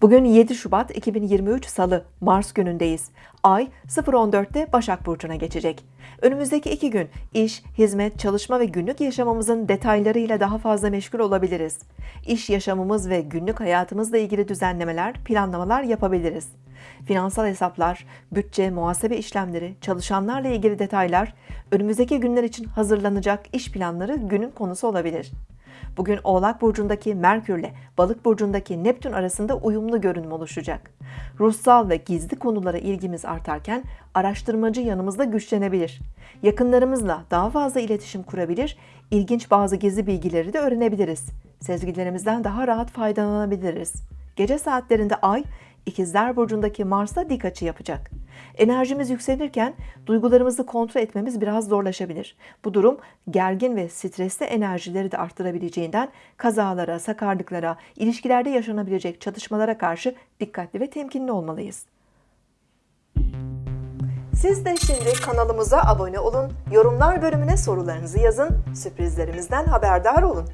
Bugün 7 Şubat 2023 Salı, Mars günündeyiz. Ay 0.14'te Başak Burcu'na geçecek. Önümüzdeki iki gün iş, hizmet, çalışma ve günlük yaşamımızın detaylarıyla daha fazla meşgul olabiliriz. İş yaşamımız ve günlük hayatımızla ilgili düzenlemeler, planlamalar yapabiliriz. Finansal hesaplar, bütçe, muhasebe işlemleri, çalışanlarla ilgili detaylar, önümüzdeki günler için hazırlanacak iş planları günün konusu olabilir. Bugün Oğlak Burcu'ndaki Merkür ile Balık Burcu'ndaki Neptün arasında uyumlu görünüm oluşacak. Ruhsal ve gizli konulara ilgimiz artarken araştırmacı yanımızda güçlenebilir. Yakınlarımızla daha fazla iletişim kurabilir, ilginç bazı gizli bilgileri de öğrenebiliriz. Sezgilerimizden daha rahat faydalanabiliriz. Gece saatlerinde Ay, İkizler Burcu'ndaki Mars'la dik açı yapacak. Enerjimiz yükselirken duygularımızı kontrol etmemiz biraz zorlaşabilir. Bu durum gergin ve stresli enerjileri de arttırabileceğinden kazalara, sakarlıklara, ilişkilerde yaşanabilecek çatışmalara karşı dikkatli ve temkinli olmalıyız. Siz de şimdi kanalımıza abone olun, yorumlar bölümüne sorularınızı yazın, sürprizlerimizden haberdar olun.